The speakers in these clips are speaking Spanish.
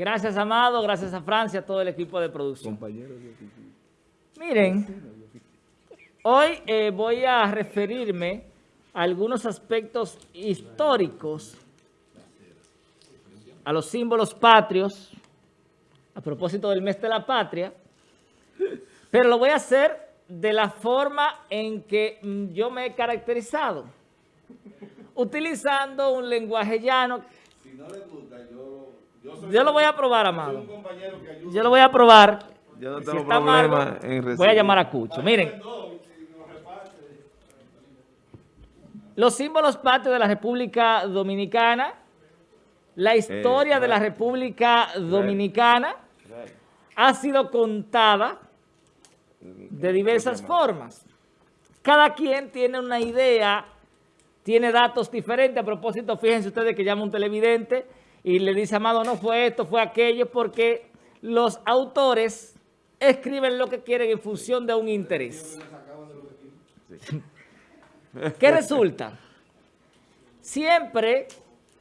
Gracias, Amado. Gracias a Francia, a todo el equipo de producción. Miren, hoy eh, voy a referirme a algunos aspectos históricos, a los símbolos patrios, a propósito del mes de la patria, pero lo voy a hacer de la forma en que mm, yo me he caracterizado, utilizando un lenguaje llano. Si no le gusta, yo, lo voy a probar, Amado. Yo lo voy a probar. Yo no tengo problema en Voy a llamar a Cucho. Miren. Los símbolos patrios de la República Dominicana, la historia de la República Dominicana ha sido contada de diversas formas. Cada quien tiene una idea, tiene datos diferentes. A propósito, fíjense ustedes que llama un televidente y le dice, Amado, no fue esto, fue aquello, porque los autores escriben lo que quieren en función de un interés. ¿Qué resulta? Siempre,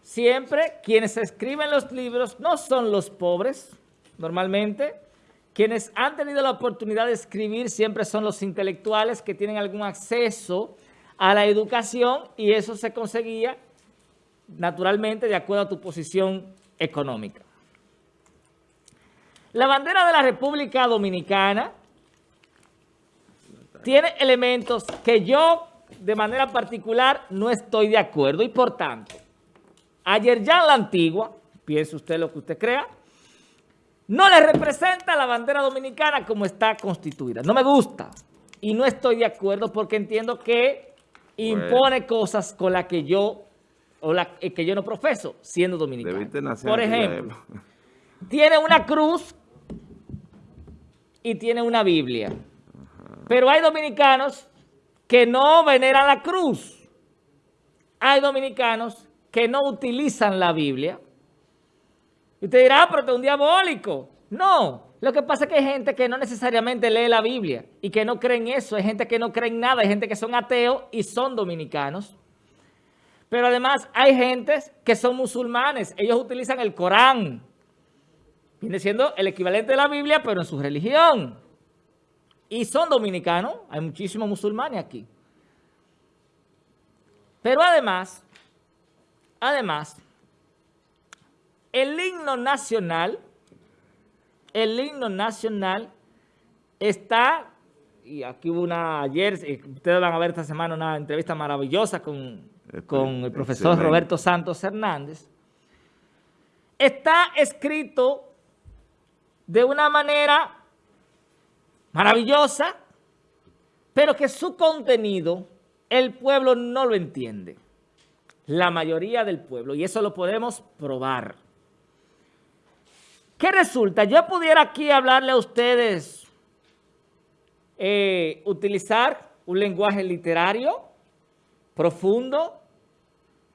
siempre quienes escriben los libros no son los pobres, normalmente, quienes han tenido la oportunidad de escribir siempre son los intelectuales que tienen algún acceso a la educación y eso se conseguía naturalmente de acuerdo a tu posición económica. La bandera de la República Dominicana tiene elementos que yo de manera particular no estoy de acuerdo y por tanto, ayer ya en la antigua, piense usted lo que usted crea, no le representa la bandera dominicana como está constituida. No me gusta y no estoy de acuerdo porque entiendo que impone cosas con las que yo o la, eh, que yo no profeso siendo dominicano. Por ejemplo, tiene una cruz y tiene una Biblia. Pero hay dominicanos que no veneran la cruz. Hay dominicanos que no utilizan la Biblia y usted dirá, ah, pero es un diabólico. No, lo que pasa es que hay gente que no necesariamente lee la Biblia y que no cree en eso. Hay gente que no cree en nada, hay gente que son ateos y son dominicanos. Pero además hay gente que son musulmanes. Ellos utilizan el Corán. Viene siendo el equivalente de la Biblia, pero en su religión. Y son dominicanos. Hay muchísimos musulmanes aquí. Pero además, además, el himno nacional, el himno nacional está, y aquí hubo una, ayer, eh, ustedes van a ver esta semana una entrevista maravillosa con, con el profesor Roberto Santos Hernández, está escrito de una manera maravillosa, pero que su contenido el pueblo no lo entiende. La mayoría del pueblo, y eso lo podemos probar. ¿Qué resulta? Yo pudiera aquí hablarle a ustedes, eh, utilizar un lenguaje literario profundo,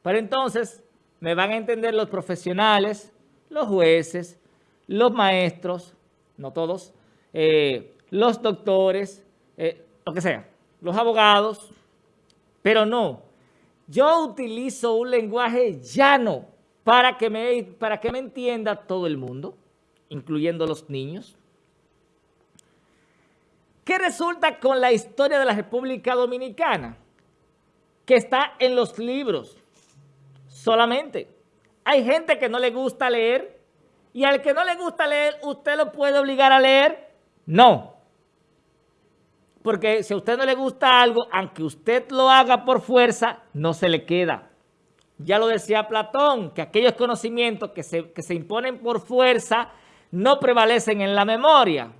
pero entonces me van a entender los profesionales, los jueces, los maestros, no todos, eh, los doctores, eh, lo que sea, los abogados, pero no. Yo utilizo un lenguaje llano para que me, para que me entienda todo el mundo incluyendo los niños? ¿Qué resulta con la historia de la República Dominicana? Que está en los libros solamente. Hay gente que no le gusta leer y al que no le gusta leer, ¿usted lo puede obligar a leer? No. Porque si a usted no le gusta algo, aunque usted lo haga por fuerza, no se le queda. Ya lo decía Platón, que aquellos conocimientos que se, que se imponen por fuerza no prevalecen en la memoria.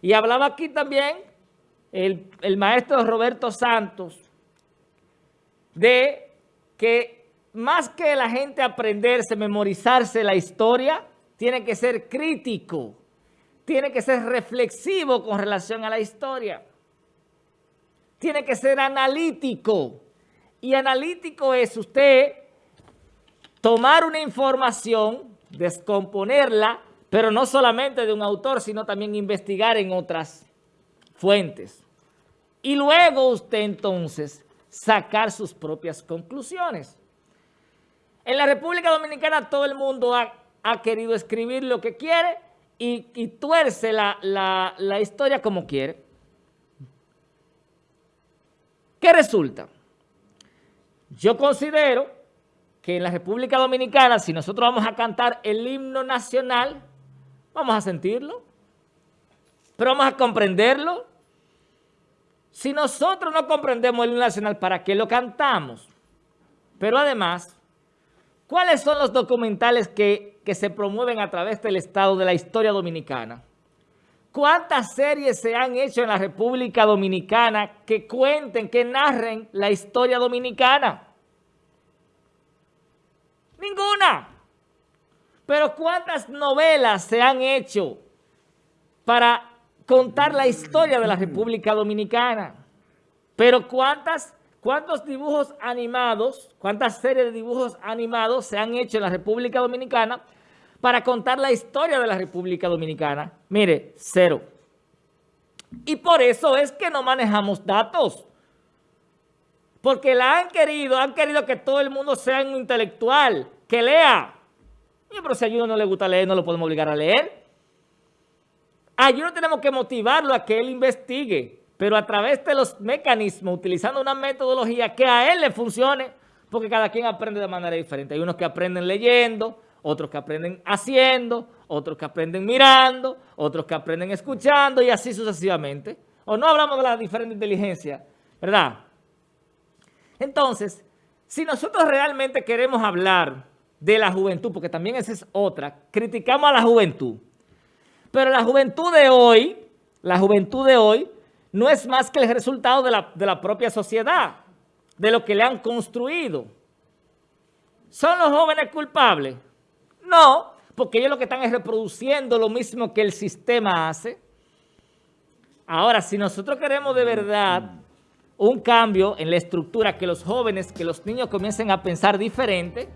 Y hablaba aquí también el, el maestro Roberto Santos de que más que la gente aprenderse, memorizarse la historia, tiene que ser crítico, tiene que ser reflexivo con relación a la historia, tiene que ser analítico. Y analítico es usted tomar una información descomponerla, pero no solamente de un autor, sino también investigar en otras fuentes. Y luego usted entonces sacar sus propias conclusiones. En la República Dominicana todo el mundo ha ha querido escribir lo que quiere y, tuerce la, la historia como quiere. ¿Qué resulta? Yo considero que en la República Dominicana, si nosotros vamos a cantar el himno nacional, vamos a sentirlo, pero vamos a comprenderlo. Si nosotros no comprendemos el nacional, ¿para qué lo cantamos? Pero además, ¿cuáles son los documentales que, que se promueven a través del Estado de la historia dominicana? ¿Cuántas series se han hecho en la República Dominicana que cuenten, que narren la historia dominicana? Ninguna. Pero ¿cuántas novelas se han hecho para contar la historia de la República Dominicana? Pero ¿cuántas, ¿cuántos dibujos animados, cuántas series de dibujos animados se han hecho en la República Dominicana para contar la historia de la República Dominicana? Mire, cero. Y por eso es que no manejamos datos. Porque la han querido, han querido que todo el mundo sea un intelectual, que lea. pero si a uno no le gusta leer, no lo podemos obligar a leer. A uno tenemos que motivarlo a que él investigue, pero a través de los mecanismos, utilizando una metodología que a él le funcione, porque cada quien aprende de manera diferente. Hay unos que aprenden leyendo, otros que aprenden haciendo, otros que aprenden mirando, otros que aprenden escuchando y así sucesivamente. O no hablamos de la diferente inteligencia, ¿verdad? Entonces, si nosotros realmente queremos hablar de la juventud, porque también esa es otra, criticamos a la juventud. Pero la juventud de hoy, la juventud de hoy, no es más que el resultado de la, de la propia sociedad, de lo que le han construido. ¿Son los jóvenes culpables? No, porque ellos lo que están es reproduciendo lo mismo que el sistema hace. Ahora, si nosotros queremos de verdad un cambio en la estructura, que los jóvenes, que los niños comiencen a pensar diferente,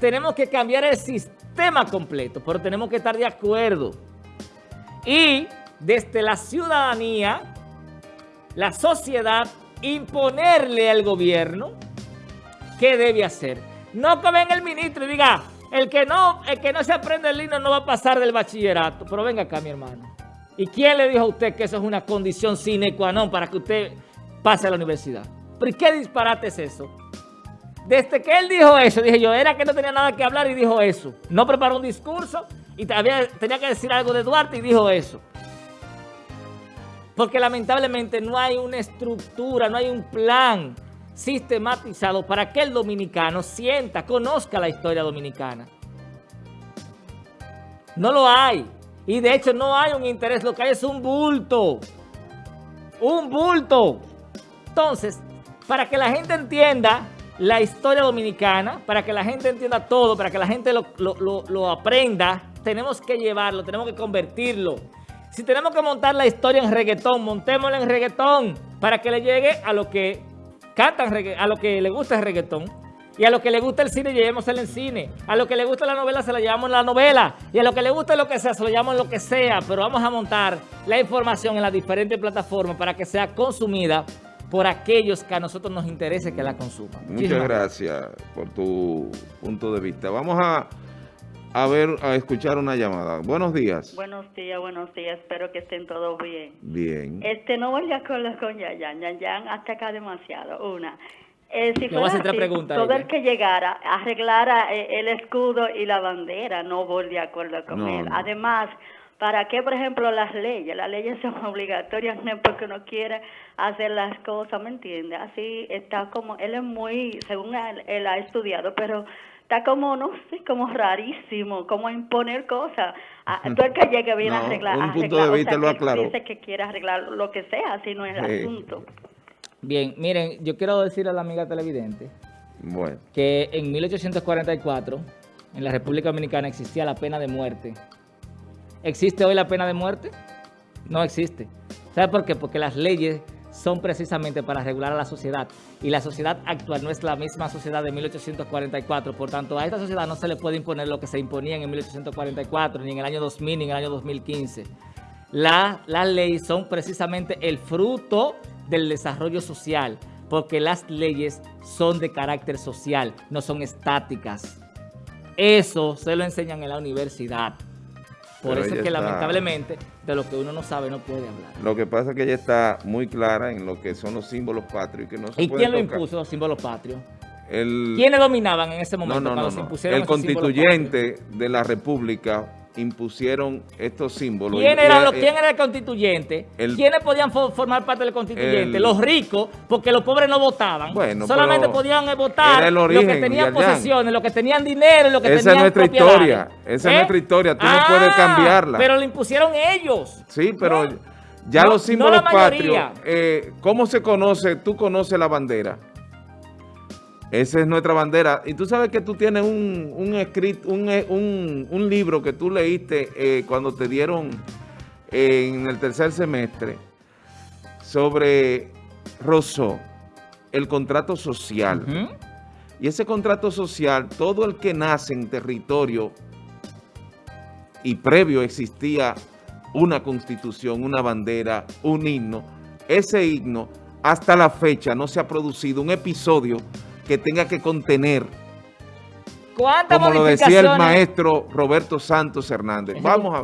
tenemos que cambiar el sistema completo, pero tenemos que estar de acuerdo. Y desde la ciudadanía, la sociedad, imponerle al gobierno qué debe hacer. No que venga el ministro y diga, el que no, el que no se aprende el himno no va a pasar del bachillerato. Pero venga acá, mi hermano. ¿Y quién le dijo a usted que eso es una condición sine qua non para que usted pase a la universidad. ¿Pero qué disparate es eso? Desde que él dijo eso, dije yo, era que no tenía nada que hablar y dijo eso. No preparó un discurso y tenía que decir algo de Duarte y dijo eso. Porque lamentablemente no hay una estructura, no hay un plan sistematizado para que el dominicano sienta, conozca la historia dominicana. No lo hay. Y de hecho no hay un interés, lo que hay es un bulto. Un bulto. Entonces, para que la gente entienda la historia dominicana, para que la gente entienda todo, para que la gente lo, aprenda, tenemos que llevarlo, tenemos que convertirlo. Si tenemos que montar la historia en reggaetón, montémosla en reggaetón para que le llegue a lo que cantan, a lo que le gusta el reggaetón. Y a lo que le gusta el cine, llevémosela en cine. A lo que le gusta la novela, se la llevamos en la novela. Y a lo que le gusta lo que sea, se lo llevamos en lo que sea. Pero vamos a montar la información en las diferentes plataformas para que sea consumida por aquellos que a nosotros nos interese que la consuman. Muchas gracias por tu punto de vista. Vamos a, a ver, a escuchar una llamada. Buenos días. Buenos días, buenos días. Espero que estén todos bien. Bien. Este, no voy de acuerdo con Yayan. Yayan hasta acá demasiado. Una. Eh, si fuera así, todo el que llegara arreglara eh, el escudo y la bandera, no voy de acuerdo con él. Además, ¿Para qué, por ejemplo, las leyes? Las leyes son obligatorias no porque uno quiere hacer las cosas, ¿me entiende? Así está como, él es muy, según él, ha estudiado, pero está como, no sé, como rarísimo, como imponer cosas. Ah, tú el que llegue viene a arreglar, un punto de vista lo aclaró. dice que quiere arreglar lo que sea, así no es el asunto. Bien, miren, yo quiero decirle a la amiga televidente bueno. que en 1844 en la República Dominicana existía la pena de muerte ¿Existe hoy la pena de muerte? No existe. ¿Sabe por qué? Porque las leyes son precisamente para regular a la sociedad. Y la sociedad actual no es la misma sociedad de 1844. Por tanto, a esta sociedad no se le puede imponer lo que se imponía en 1844, ni en el año 2000, ni en el año 2015. las leyes son precisamente el fruto del desarrollo social, porque las leyes son de carácter social, no son estáticas. Eso se lo enseñan en la universidad. Por Pero eso es que está- lamentablemente de lo que uno no sabe no puede hablar. Lo que pasa es que ella está muy clara en lo que son los símbolos patrios y que no se ¿Y quién lo tocar. impuso los símbolos patrios? El, ¿Quiénes dominaban en ese no, momento no, cuando no, se no. impusieron El constituyente de la República impusieron estos símbolos. ¿Quién era, quién el constituyente? el- ¿Quiénes podían fo- formar parte del constituyente? el- los ricos, porque los pobres no votaban. Bueno, Solamente podían eh, votar los que tenían posesiones, los que tenían dinero los que Esa es nuestra historia, esa es ¿Eh? nuestra historia, tú no Ah, puedes cambiarla. Pero lo impusieron ellos. Sí, pero ya No- los no símbolos la mayoría. patrios, eh, ¿cómo se conoce? Tú conoces la bandera. Esa es nuestra bandera. Y tú sabes que tú tienes un, un, escrit- un, eh, un- un libro que tú leíste eh, cuando te dieron eh, en el tercer semestre sobre Rousseau, el contrato social. Y ese contrato social, todo el que nace en territorio y previo existía una constitución, una bandera, un himno, ese himno hasta la fecha no se ha producido un episodio que tenga que contener, ¿Cuántas como lo decía el maestro Roberto Santos Hernández. Vamos a